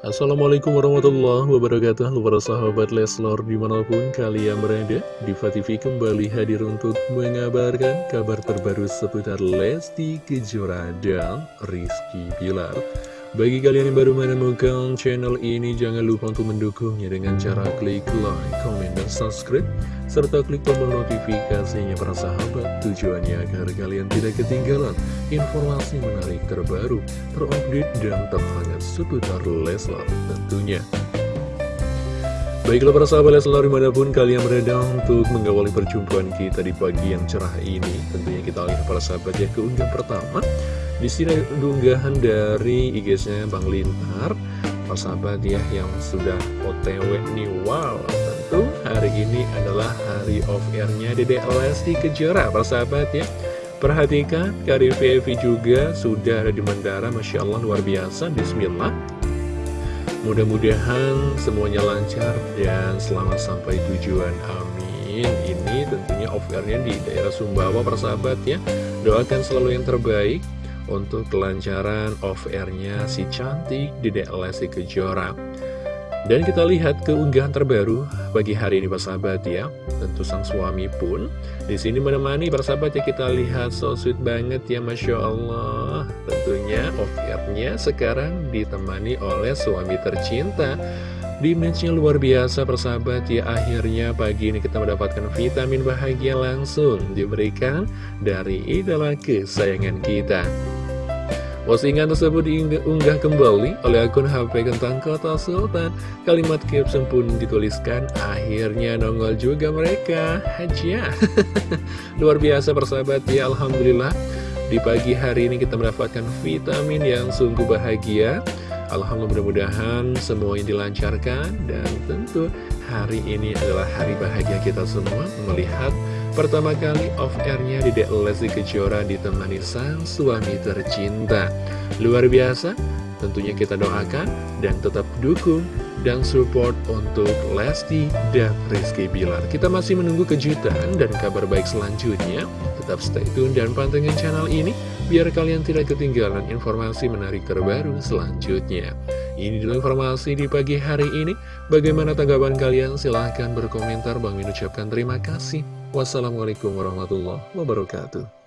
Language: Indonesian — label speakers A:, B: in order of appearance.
A: Assalamualaikum warahmatullahi wabarakatuh. Para sahabat Leslor di mana pun kalian berada Diva TV kembali hadir untuk mengabarkan kabar terbaru seputar Lesti Kejora dan Rizky Pilar bagi kalian yang baru menemukan channel ini, jangan lupa untuk mendukungnya dengan cara klik like, comment, dan subscribe, serta klik tombol notifikasinya para sahabat. Tujuannya agar kalian tidak ketinggalan informasi menarik terbaru, terupdate, dan terhangat seputar Leslar tentunya. Baiklah para sahabat Leslar di mana pun kalian berada untuk mengawali perjumpaan kita di pagi yang cerah ini Tentunya kita lihat para sahabat ya keunggah pertama di sini ada unggahan dari IG-nya Bang Lintar, sahabat ya yang sudah OTW nih. Wow, tentu hari ini adalah hari off air-nya Dede Lesti Kejora, sahabat ya. Perhatikan, Karir VV juga sudah ada di Mandara, Masya Allah luar biasa, Bismillah. Mudah-mudahan semuanya lancar dan selamat sampai tujuan, amin. Ini tentunya off air-nya di daerah Sumbawa, persahabat ya. Doakan selalu yang terbaik untuk kelancaran off-airnya si cantik Dedek Lesti Kejora. Dan kita lihat keunggahan terbaru pagi hari ini sahabat ya. Tentu sang suami pun di sini menemani sahabat ya kita lihat so sweet banget ya Masya Allah. Tentunya off-airnya sekarang ditemani oleh suami tercinta. Di matchnya luar biasa persahabat ya akhirnya pagi ini kita mendapatkan vitamin bahagia langsung diberikan dari idola kesayangan kita. Postingan tersebut diunggah kembali oleh akun HP Kentang Kota Sultan. Kalimat caption pun dituliskan, akhirnya nongol juga mereka. Haja. Luar biasa persahabat ya, Alhamdulillah. Di pagi hari ini kita mendapatkan vitamin yang sungguh bahagia. Alhamdulillah mudah-mudahan semuanya dilancarkan dan tentu hari ini adalah hari bahagia kita semua melihat Pertama kali off-airnya Dedek Lesti Kejora ditemani sang suami tercinta Luar biasa, tentunya kita doakan dan tetap dukung dan support untuk Lesti dan Rizky Bilar Kita masih menunggu kejutan dan kabar baik selanjutnya Tetap stay tune dan pantengin channel ini Biar kalian tidak ketinggalan informasi menarik terbaru selanjutnya ini dulu informasi di pagi hari ini. Bagaimana tanggapan kalian? Silahkan berkomentar. Bang Min ucapkan terima kasih. Wassalamualaikum warahmatullahi wabarakatuh.